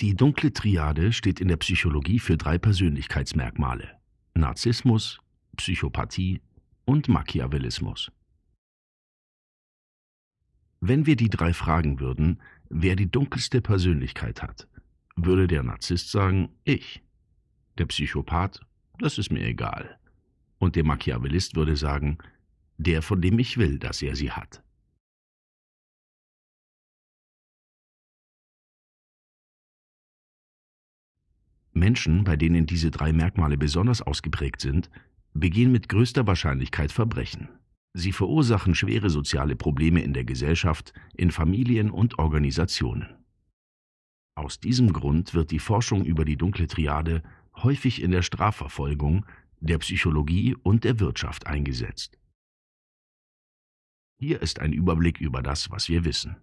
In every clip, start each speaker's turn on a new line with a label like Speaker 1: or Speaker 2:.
Speaker 1: Die dunkle Triade steht in der Psychologie für drei Persönlichkeitsmerkmale: Narzissmus, Psychopathie und Machiavellismus. Wenn wir die drei fragen würden, wer die dunkelste Persönlichkeit hat, würde der Narzisst sagen, ich. Der Psychopath, das ist mir egal. Und der Machiavellist würde sagen, der, von dem ich will, dass er sie hat. Menschen, bei denen diese drei Merkmale besonders ausgeprägt sind, begehen mit größter Wahrscheinlichkeit Verbrechen. Sie verursachen schwere soziale Probleme in der Gesellschaft, in Familien und Organisationen. Aus diesem Grund wird die Forschung über die dunkle Triade häufig in der Strafverfolgung, der Psychologie und der Wirtschaft eingesetzt. Hier ist ein Überblick über das, was wir wissen.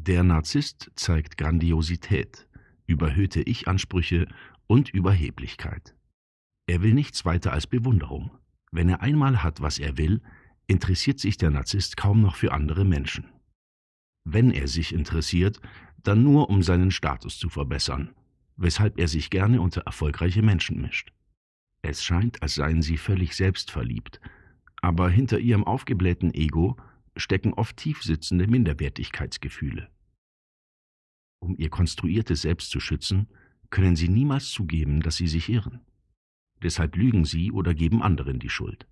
Speaker 1: Der Narzisst zeigt Grandiosität, überhöhte Ich-Ansprüche und Überheblichkeit. Er will nichts weiter als Bewunderung. Wenn er einmal hat, was er will, interessiert sich der Narzisst kaum noch für andere Menschen. Wenn er sich interessiert, dann nur um seinen Status zu verbessern, weshalb er sich gerne unter erfolgreiche Menschen mischt. Es scheint, als seien sie völlig selbstverliebt, aber hinter ihrem aufgeblähten Ego stecken oft tiefsitzende Minderwertigkeitsgefühle. Um ihr konstruiertes Selbst zu schützen, können sie niemals zugeben, dass sie sich irren. Deshalb lügen sie oder geben anderen die Schuld.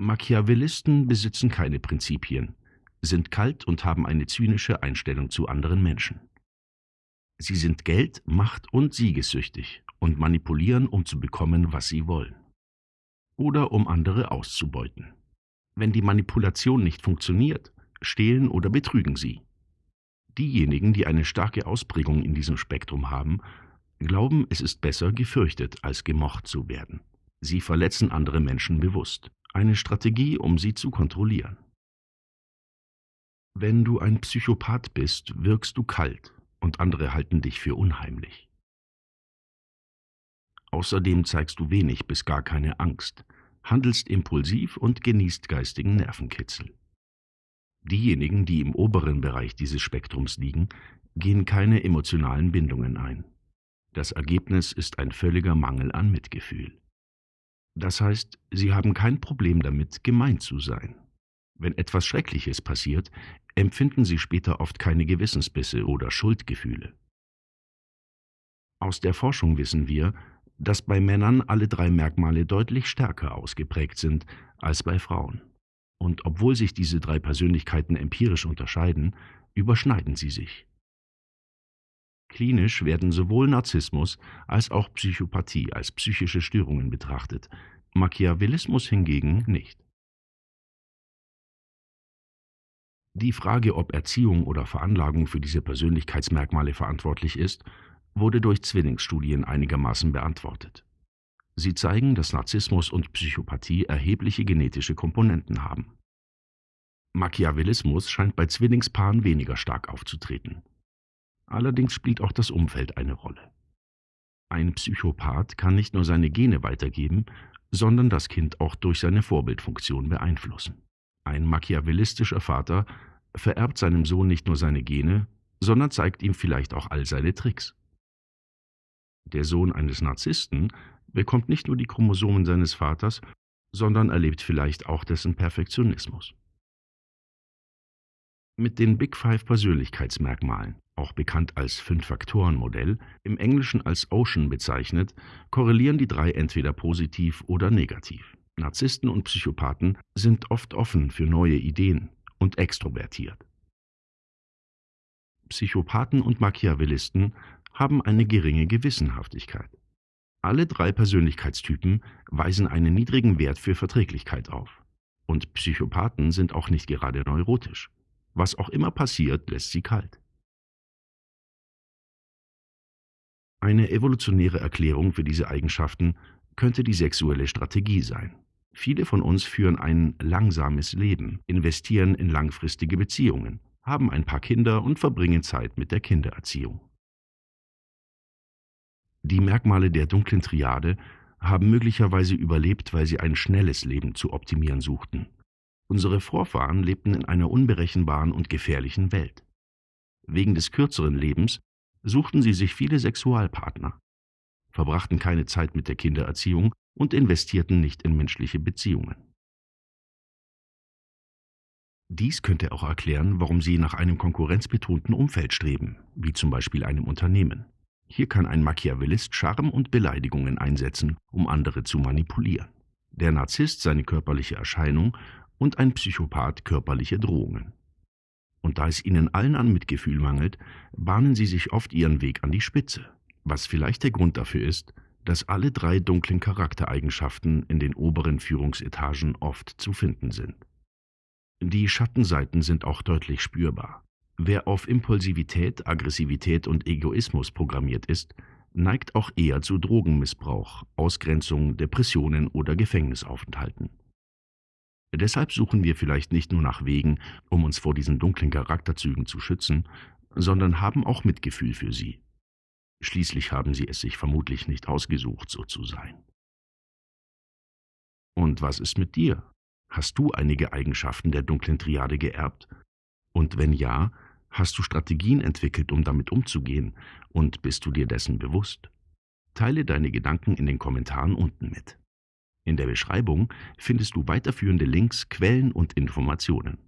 Speaker 1: Machiavellisten besitzen keine Prinzipien, sind kalt und haben eine zynische Einstellung zu anderen Menschen. Sie sind Geld, Macht und siegessüchtig und manipulieren, um zu bekommen, was sie wollen. Oder um andere auszubeuten. Wenn die Manipulation nicht funktioniert, stehlen oder betrügen sie. Diejenigen, die eine starke Ausprägung in diesem Spektrum haben, glauben, es ist besser, gefürchtet als gemocht zu werden. Sie verletzen andere Menschen bewusst. Eine Strategie, um sie zu kontrollieren. Wenn du ein Psychopath bist, wirkst du kalt und andere halten dich für unheimlich. Außerdem zeigst du wenig bis gar keine Angst, handelst impulsiv und genießt geistigen Nervenkitzel. Diejenigen, die im oberen Bereich dieses Spektrums liegen, gehen keine emotionalen Bindungen ein. Das Ergebnis ist ein völliger Mangel an Mitgefühl. Das heißt, sie haben kein Problem damit, gemein zu sein. Wenn etwas Schreckliches passiert, empfinden sie später oft keine Gewissensbisse oder Schuldgefühle. Aus der Forschung wissen wir, dass bei Männern alle drei Merkmale deutlich stärker ausgeprägt sind als bei Frauen. Und obwohl sich diese drei Persönlichkeiten empirisch unterscheiden, überschneiden sie sich. Klinisch werden sowohl Narzissmus als auch Psychopathie als psychische Störungen betrachtet, Machiavellismus hingegen nicht. Die Frage, ob Erziehung oder Veranlagung für diese Persönlichkeitsmerkmale verantwortlich ist, wurde durch Zwillingsstudien einigermaßen beantwortet. Sie zeigen, dass Narzissmus und Psychopathie erhebliche genetische Komponenten haben. Machiavellismus scheint bei Zwillingspaaren weniger stark aufzutreten. Allerdings spielt auch das Umfeld eine Rolle. Ein Psychopath kann nicht nur seine Gene weitergeben, sondern das Kind auch durch seine Vorbildfunktion beeinflussen. Ein machiavellistischer Vater vererbt seinem Sohn nicht nur seine Gene, sondern zeigt ihm vielleicht auch all seine Tricks. Der Sohn eines Narzissten bekommt nicht nur die Chromosomen seines Vaters, sondern erlebt vielleicht auch dessen Perfektionismus. Mit den Big Five Persönlichkeitsmerkmalen, auch bekannt als Fünf-Faktoren-Modell, im Englischen als Ocean bezeichnet, korrelieren die drei entweder positiv oder negativ. Narzissten und Psychopathen sind oft offen für neue Ideen und extrovertiert. Psychopathen und Machiavellisten haben eine geringe Gewissenhaftigkeit. Alle drei Persönlichkeitstypen weisen einen niedrigen Wert für Verträglichkeit auf. Und Psychopathen sind auch nicht gerade neurotisch. Was auch immer passiert, lässt sie kalt. Eine evolutionäre Erklärung für diese Eigenschaften könnte die sexuelle Strategie sein. Viele von uns führen ein langsames Leben, investieren in langfristige Beziehungen, haben ein paar Kinder und verbringen Zeit mit der Kindererziehung. Die Merkmale der dunklen Triade haben möglicherweise überlebt, weil sie ein schnelles Leben zu optimieren suchten. Unsere Vorfahren lebten in einer unberechenbaren und gefährlichen Welt. Wegen des kürzeren Lebens suchten sie sich viele Sexualpartner, verbrachten keine Zeit mit der Kindererziehung und investierten nicht in menschliche Beziehungen. Dies könnte auch erklären, warum sie nach einem konkurrenzbetonten Umfeld streben, wie zum Beispiel einem Unternehmen. Hier kann ein Machiavellist Charme und Beleidigungen einsetzen, um andere zu manipulieren. Der Narzisst seine körperliche Erscheinung und ein Psychopath körperliche Drohungen. Und da es ihnen allen an Mitgefühl mangelt, bahnen sie sich oft ihren Weg an die Spitze, was vielleicht der Grund dafür ist, dass alle drei dunklen Charaktereigenschaften in den oberen Führungsetagen oft zu finden sind. Die Schattenseiten sind auch deutlich spürbar. Wer auf Impulsivität, Aggressivität und Egoismus programmiert ist, neigt auch eher zu Drogenmissbrauch, Ausgrenzung, Depressionen oder Gefängnisaufenthalten. Deshalb suchen wir vielleicht nicht nur nach Wegen, um uns vor diesen dunklen Charakterzügen zu schützen, sondern haben auch Mitgefühl für sie. Schließlich haben sie es sich vermutlich nicht ausgesucht, so zu sein. Und was ist mit dir? Hast du einige Eigenschaften der dunklen Triade geerbt? Und wenn ja, hast du Strategien entwickelt, um damit umzugehen? Und bist du dir dessen bewusst? Teile deine Gedanken in den Kommentaren unten mit. In der Beschreibung findest du weiterführende Links, Quellen und Informationen.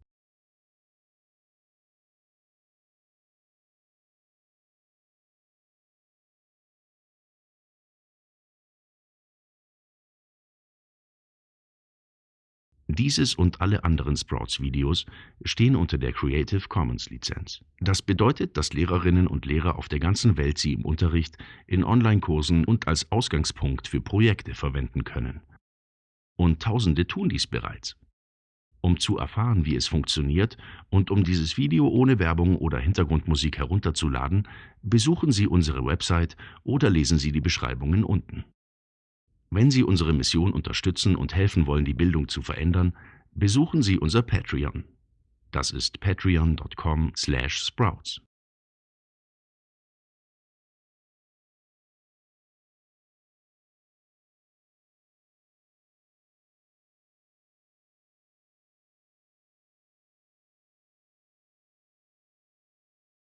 Speaker 1: Dieses und alle anderen Sprouts-Videos stehen unter der Creative Commons-Lizenz. Das bedeutet, dass Lehrerinnen und Lehrer auf der ganzen Welt sie im Unterricht, in Online-Kursen und als Ausgangspunkt für Projekte verwenden können. Und Tausende tun dies bereits. Um zu erfahren, wie es funktioniert und um dieses Video ohne Werbung oder Hintergrundmusik herunterzuladen, besuchen Sie unsere Website oder lesen Sie die Beschreibungen unten. Wenn Sie unsere Mission unterstützen und helfen wollen, die Bildung zu verändern, besuchen Sie unser Patreon. Das ist patreon.com/sprouts.